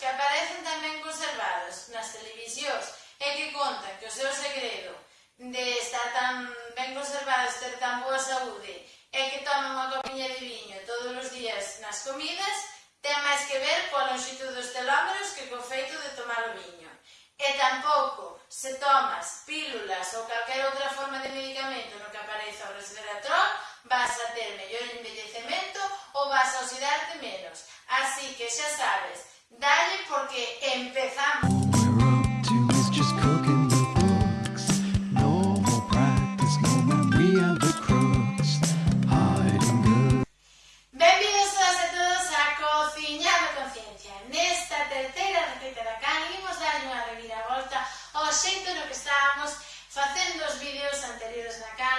que aparecen tamén conservados nas televisións e que contan que o seu segredo de estar tan ben conservados, ter tan boa saúde e que toman unha copiña de viño todos os días nas comidas, ten máis que ver coa longitud dos telómeros que co feito de tomar o viño. E tampouco se tomas pílulas ou calquera outra forma de medicamento no que aparece o resveratrol, vas a ter mellor envellecemento ou vas a oxidarte menos. Así que xa sabes, dalle porque empezamos.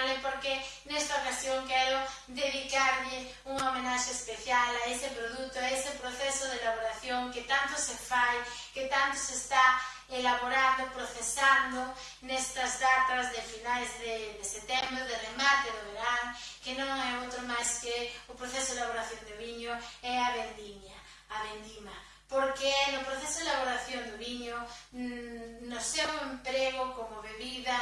canle porque nesta ocasión quero dedicarlle unha homenaxe especial a ese produto, a ese proceso de elaboración que tanto se fai, que tanto se está elaborando, procesando nestas datas de finais de, de setembro, de remate do verán, que non é outro máis que o proceso de elaboración do viño é a vendimia, a vendima. Porque no proceso de elaboración do viño, mmm, no seu emprego como bebida,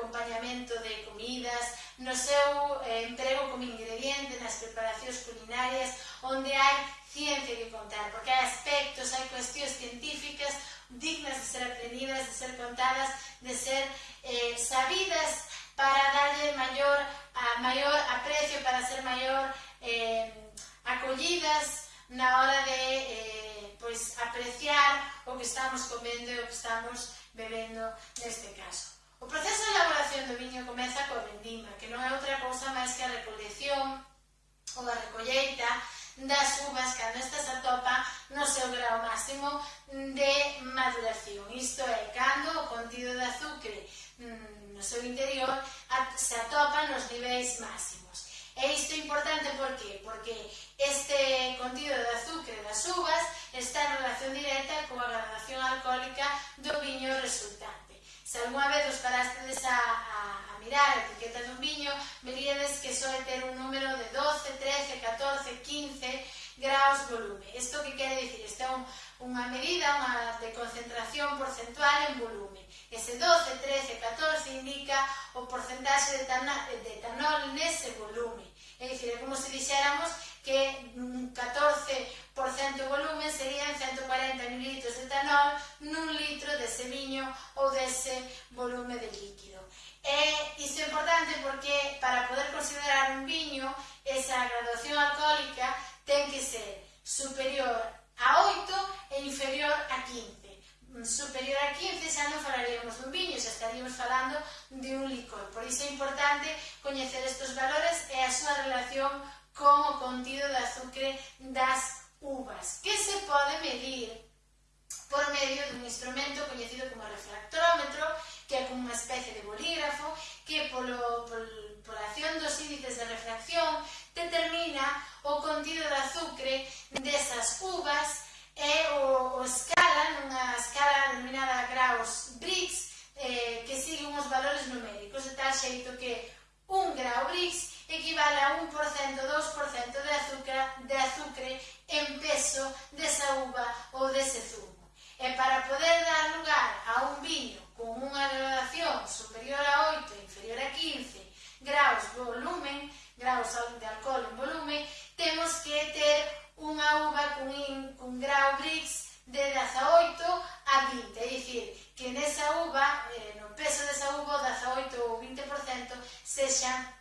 acompañamento de comidas, no seu eh, emprego como ingrediente nas preparacións culinarias, onde hai ciencia que contar, porque hai aspectos, hai cuestións científicas dignas de ser aprendidas, de ser contadas, de ser eh, sabidas para darlle maior, a, maior aprecio, para ser maior eh, acollidas na hora de eh, pois, apreciar o que estamos comendo e o que estamos bebendo neste caso. O proceso de elaboración do viño comeza coa vendima, que non é outra cousa máis que a recolección ou a recolleita das uvas cando estas atopan no seu grau máximo de maduración. Isto é, cando o contido de azucre mm, no seu interior se atopa nos niveis máximos. E isto é importante por qué? Porque este contido de azúcar das uvas está en relación directa coa gradación alcohólica do viño resultante. Se algunha vez os parastes a, a, a mirar a etiqueta dun viño, veríades que soe ter un número de 12, 13, 14, 15 graus volume. Isto que quere dicir? Isto é un, unha medida unha de concentración porcentual en volume. Ese 12, 13, 14 indica o porcentaxe de, de etanol nese volume. É dicir, é como se dixéramos que un 14% de volume serían 140 ml de etanol nun ou dese volume de líquido. Eh, e isto é importante porque para poder considerar un viño, esa graduación alcohólica ten que ser superior a 8 e inferior a 15. Superior a 15 xa non falaríamos dun viño, xa estaríamos falando de un licor. Por iso é importante coñecer estes valores e a súa relación con o contido de azúcar das uvas, que se pode medir por medio dun instrumento coñecido como refractómetro, que é como unha especie de bolígrafo, que polo, pol, pola acción dos índices de refracción determina o contido de azucre desas uvas e o, o escala nunha escala denominada graus Briggs eh, que sigue uns valores numéricos de tal xeito que un grau Briggs equivale a 1%, 2% de azúcar de azúcar en peso desa uva ou dese zumo. E para poder dar lugar a un viño con unha graduación superior a 8 e inferior a 15 graus volumen, graus de alcohol en volume, temos que ter unha uva cun, in, cun grau Brix de 18 a 20, é dicir, que nesa uva, eh, no peso desa uva, 18 ou 20% sexan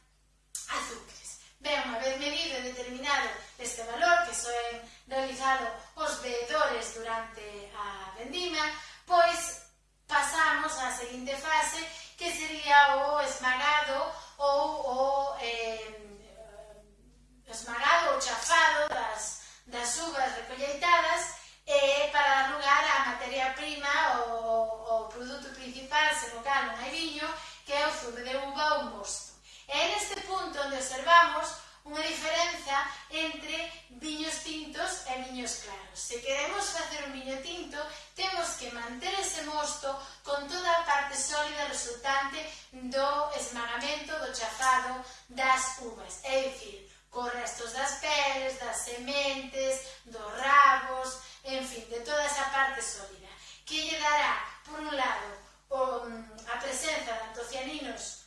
materia-prima o, o produto principal, se no caso non hai viño, que é o zume de uva ou mosto. E é neste punto onde observamos unha diferenza entre viños tintos e viños claros. Se queremos facer un viño tinto, temos que manter ese mosto con toda a parte sólida resultante do esmagamento, do chafado das uvas. É dicir, cos restos das peles, das sementes, dos rabos, en fin, de toda esa parte sólida que lle dará, por un lado, o, mm, a presenza de antocianinos,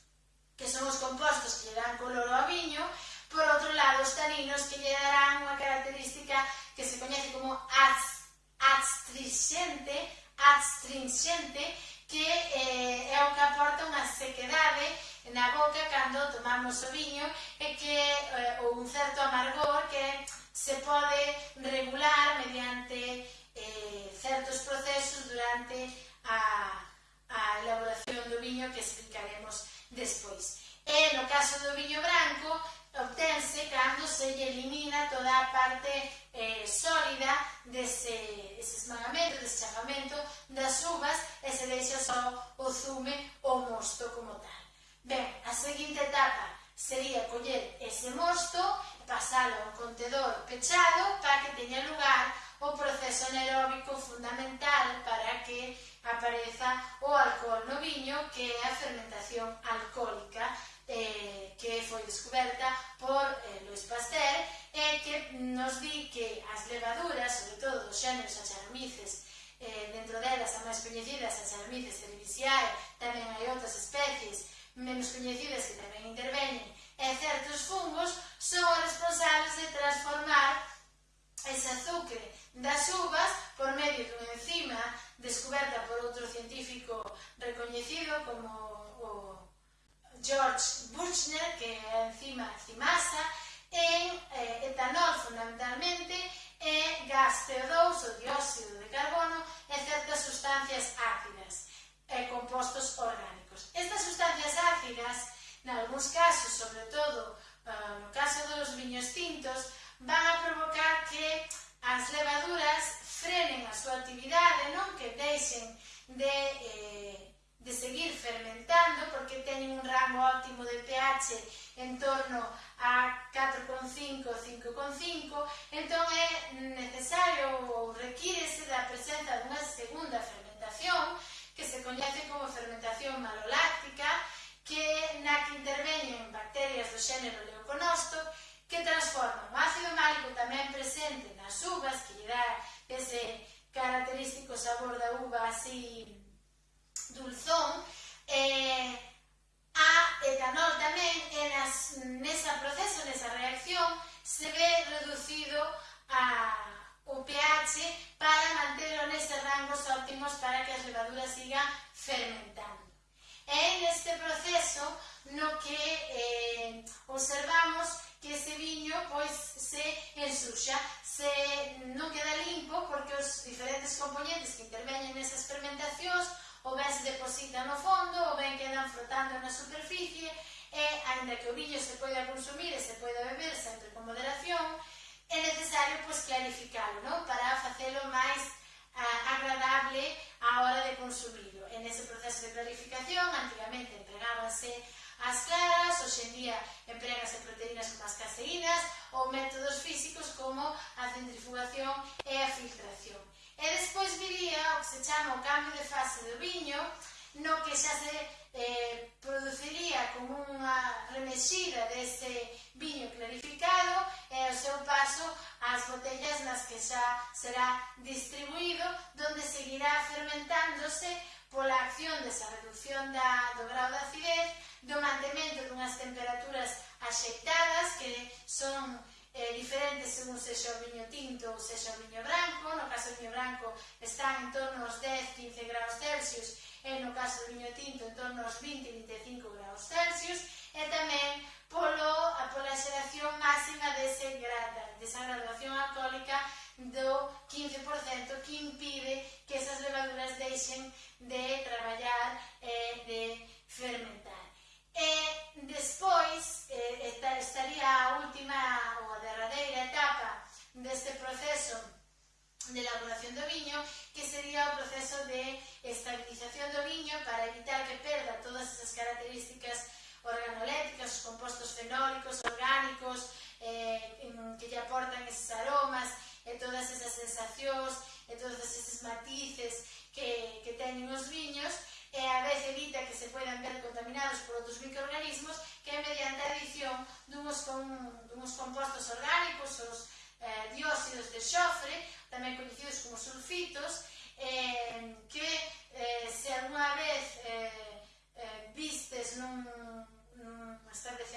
que son os compostos que lle dan color ao viño, por outro lado, os taninos que lle darán unha característica que se coñece como astringente, astringente, que eh, é o que aporta unha sequedade na boca cando tomamos o viño e que, eh, ou un certo amargor que se pode ese mosto e pasalo a un contedor pechado para que teña lugar o proceso anaeróbico fundamental para que apareza o alcohol no viño que é a fermentación alcohólica eh, que foi descoberta por eh, Luis Pasteur e que nos di que as levaduras, sobre todo dos xéneros acharamices, eh, dentro delas a máis coñecidas as almices cerevisiae, tamén hai outras especies menos coñecidas que tamén intervenen e certos fungos son os responsables de transformar ese azúcar das uvas por medio dunha enzima descoberta por outro científico recoñecido como o George Buchner, que é a enzima cimasa, en eh, etanol fundamentalmente, e gas CO2, o dióxido de carbono, e certas sustancias ácidas e compostos orgánicos nalgúns casos, sobre todo ah, no caso dos viños tintos, van a provocar que as levaduras frenen a súa actividade, non? Que deixen de, eh, de seguir fermentando, porque teñen un rango óptimo de pH en torno a 4,5 ou 5,5, entón é necesario ou requírese da presenza dunha segunda fermentación que se coñece como fermentación malolada, que na que interveñen bacterias do xénero leuconosto que transforman o ácido málico tamén presente nas uvas, que lle dá ese característico sabor da uva así dulzón, eh, a etanol tamén e nas, nesa proceso, nesa reacción, se ve reducido a, o pH para manterlo neses rangos óptimos para que as levaduras sigan fermentando en este proceso no que eh, observamos que ese viño pois se ensuxa, se non queda limpo porque os diferentes componentes que interveñen nesas fermentacións ou ben se depositan no fondo ou ben quedan frotando na superficie eh, e, ainda que o viño se poida consumir e se poida beber sempre con moderación, é necesario pois, clarificalo, non? para facelo máis ah, agradable á hora de consumir nese proceso de clarificación, antigamente empregábanse as claras, hoxe en día empregase proteínas como as caseínas ou métodos físicos como a centrifugación e a filtración. E despois viría o que se chama o cambio de fase do viño, no que xa se eh, produciría como unha remexida dese viño clarificado e o seu paso ás botellas nas que xa será distribuído, donde seguirá fermentándose pola acción desa reducción da, do grau de acidez, do mantemento dunhas temperaturas axeitadas que son eh, diferentes según sexa o viño tinto ou sexa o viño branco, no caso do viño branco están en torno aos 10-15 graus Celsius e no caso do viño tinto en torno aos 20-25 graus Celsius. E tamén compostos fenólicos, orgánicos, eh, que lle aportan esos aromas, e todas esas sensacións, e todos eses matices que, que teñen os viños, e a vez evita que se puedan ver contaminados por outros microorganismos que é mediante a adición dunos, con, dunos compostos orgánicos, os eh, dióxidos de xofre, tamén coñecidos como sulfitos, eh, que eh,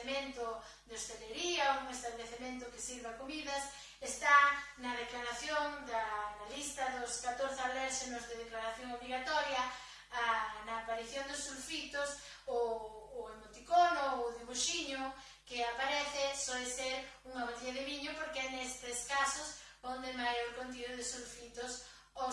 establecemento de hostelería, un establecemento que sirva comidas, está na declaración, da, na lista dos 14 alérgenos de declaración obligatoria, a, na aparición dos sulfitos, o, o emoticono, o dibuxiño que aparece soe ser unha botella de viño porque é nestes casos onde maior contido de sulfitos ou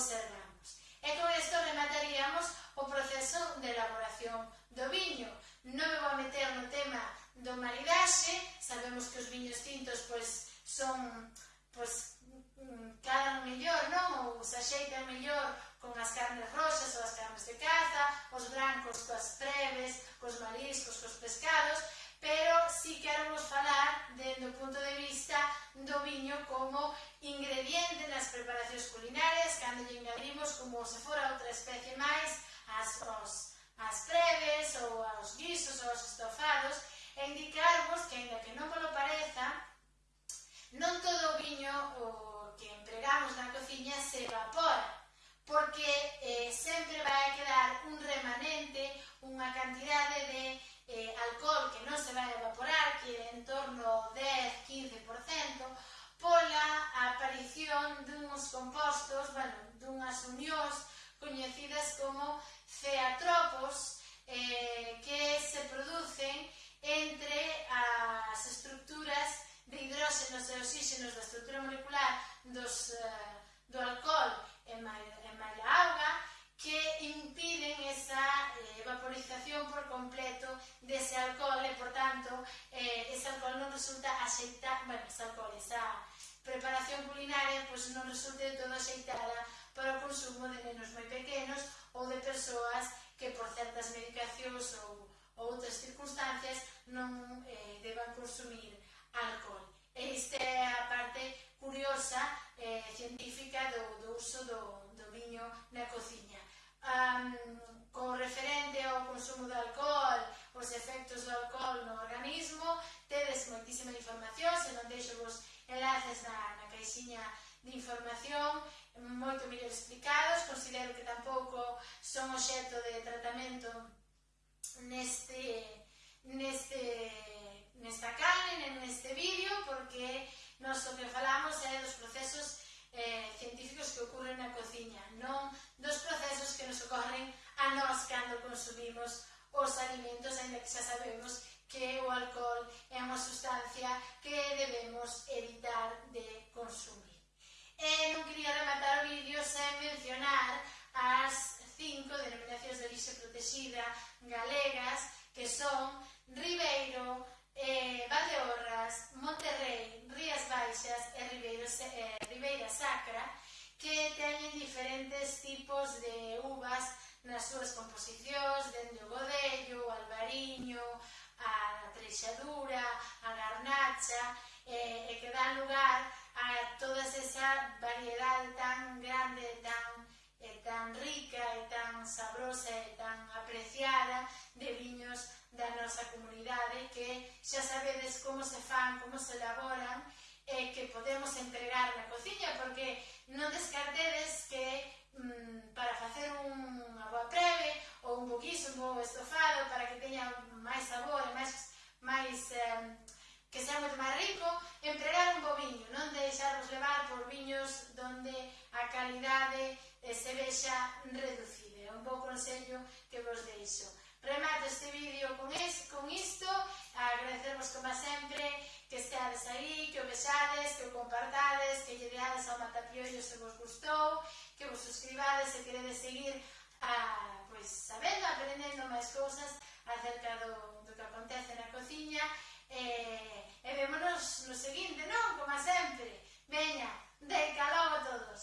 varios culinarias cando lle engadimos como se fora outra especie máis as, os, as preves ou aos guisos ou aos estofados e indicarvos que, ainda que non polo pareza, non todo o viño o que empregamos na cociña se evapora porque eh, sempre vai quedar un remanente, unha cantidade de eh, alcohol que non se vai evaporar, que é en torno 10-15%, pola aparición dun uns compostos, bueno, dunhas unións coñecidas como ceatropos eh, que se producen entre as estructuras de hidróxenos e oxígenos da estructura molecular dos, eh, do alcohol e máis, e máis da auga que impiden esa eh, vaporización por completo dese alcohol e, por tanto, eh, non resulta axeitada, bueno, esa alcohol, esa preparación culinaria pois non resulte de todo axeitada para o consumo de nenos moi pequenos ou de persoas que por certas medicacións ou, ou outras circunstancias non eh, deban consumir alcohol. Esta é a parte curiosa eh, científica do, do uso do, do viño na cociña. Um, con referente ao consumo de alcohol, mellor explicados, considero que tampouco son obxeto de tratamento neste, neste, nesta carne, neste vídeo, porque nós o que falamos é dos procesos eh, científicos que ocurren na cociña, non dos procesos que nos ocorren a nós cando consumimos os alimentos, ainda que xa sabemos que o alcohol é unha sustancia que debemos evitar de consumir. E non quería rematar o vídeo sen mencionar as cinco denominacións de orixe protegida galegas que son Ribeiro, eh, Valdeorras, Monterrey, Rías Baixas e Ribeiro, eh, Ribeira Sacra que teñen diferentes tipos de uvas nas súas composicións, dende o godello, o albariño, a treixadura, a garnacha, eh, e que dan lugar a toda esa variedad tan grande, tan, eh, tan rica e tan sabrosa e tan apreciada de viños da nosa comunidade que xa sabedes como se fan, como se elaboran e eh, que podemos entregar na cociña porque non des compartades, que lle deades ao matapiollo se vos gustou, que vos suscribades se queredes seguir a, pois, sabendo, aprendendo máis cousas acerca do, do que acontece na cociña e, e vémonos no seguinte, non? Como sempre, veña, de calor a todos!